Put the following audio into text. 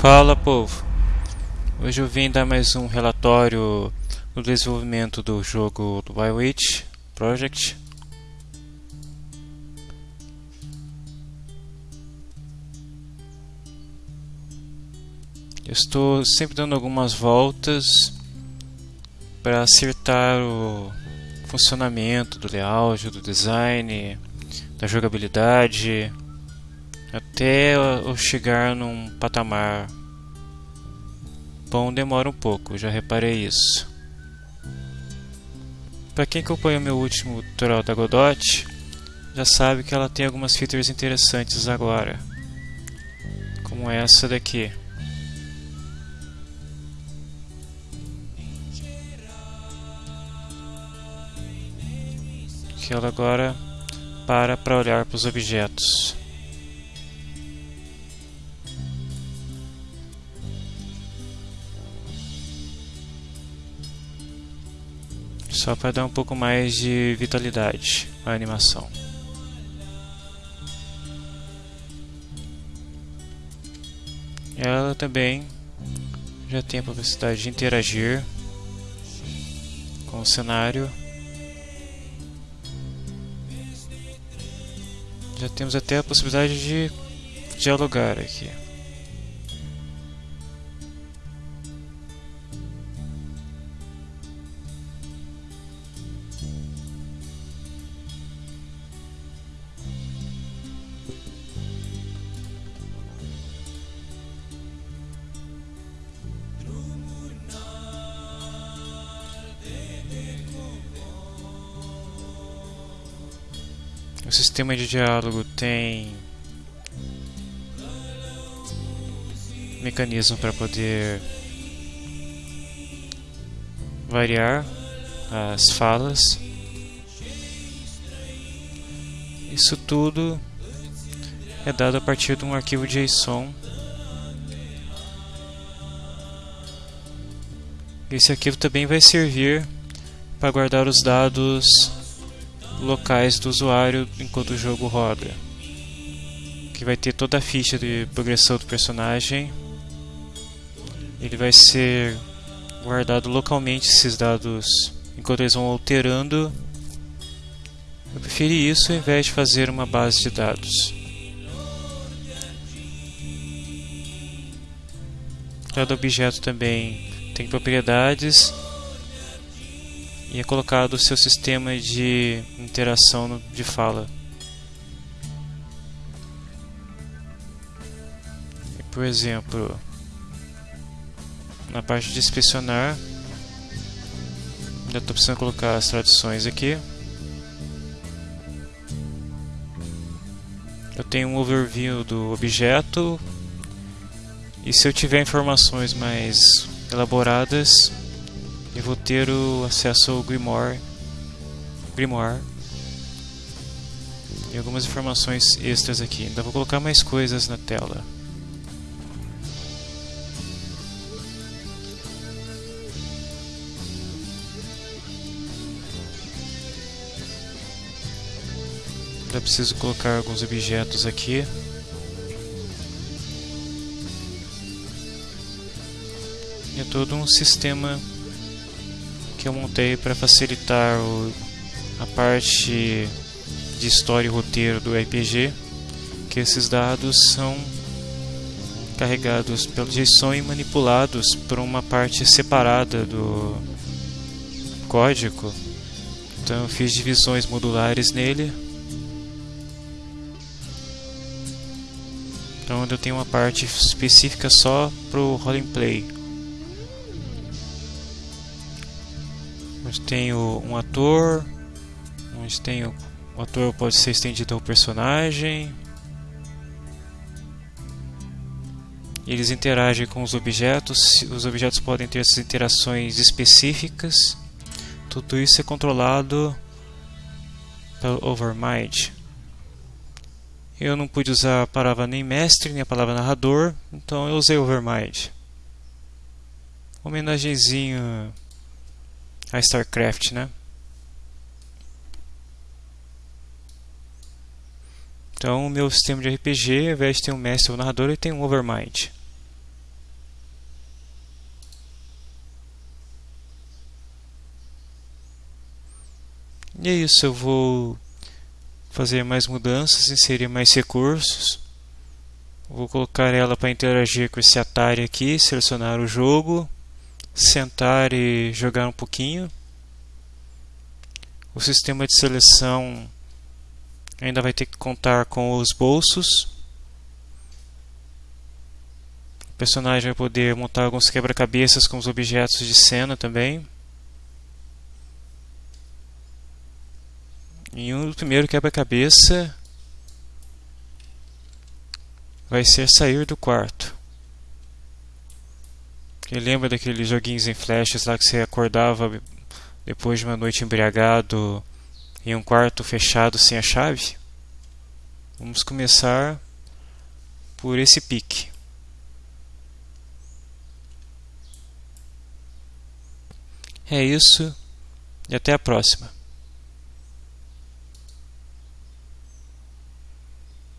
Fala povo! Hoje eu vim dar mais um relatório do desenvolvimento do jogo do Witch Project. Eu estou sempre dando algumas voltas para acertar o funcionamento do layout, do design, da jogabilidade até eu chegar num patamar bom demora um pouco, já reparei isso. Para quem acompanhou meu último tutorial da Godot, já sabe que ela tem algumas features interessantes agora, como essa daqui. Que ela agora para para olhar para os objetos. Só para dar um pouco mais de vitalidade à animação. Ela também já tem a capacidade de interagir com o cenário. Já temos até a possibilidade de dialogar aqui. O sistema de diálogo tem mecanismo para poder variar as falas. Isso tudo é dado a partir de um arquivo JSON. Esse arquivo também vai servir para guardar os dados locais do usuário enquanto o jogo roda. Que vai ter toda a ficha de progressão do personagem. Ele vai ser guardado localmente esses dados enquanto eles vão alterando. Eu preferi isso ao invés de fazer uma base de dados. Cada objeto também tem propriedades e é colocado o seu sistema de interação de fala. E, por exemplo, na parte de inspecionar, já estou precisando colocar as traduções aqui. Eu tenho um overview do objeto e se eu tiver informações mais elaboradas vou ter o acesso ao Grimoire, Grimoire e algumas informações extras aqui. Ainda vou colocar mais coisas na tela. Ainda preciso colocar alguns objetos aqui. É todo um sistema que eu montei para facilitar o, a parte de história e roteiro do RPG, que esses dados são carregados pelo JSON e manipulados por uma parte separada do código. Então eu fiz divisões modulares nele. Então eu tenho uma parte específica só para o roleplay. Onde tem um ator, onde tem o, o ator pode ser estendido ao personagem. Eles interagem com os objetos, os objetos podem ter essas interações específicas. Tudo isso é controlado pelo Overmind. Eu não pude usar a palavra nem mestre, nem a palavra narrador, então eu usei Overmind. Homenagezinho a StarCraft, né? Então, o meu sistema de RPG, ao invés de ter um mestre ou um narrador, ele tem um Overmind. E é isso, eu vou fazer mais mudanças, inserir mais recursos. Vou colocar ela para interagir com esse Atari aqui, selecionar o jogo sentar e jogar um pouquinho. O sistema de seleção ainda vai ter que contar com os bolsos. O personagem vai poder montar alguns quebra-cabeças com os objetos de cena também. E o primeiro quebra-cabeça vai ser sair do quarto. Quem lembra daqueles joguinhos em flashes lá que você acordava depois de uma noite embriagado em um quarto fechado sem a chave? Vamos começar por esse pique. É isso e até a próxima.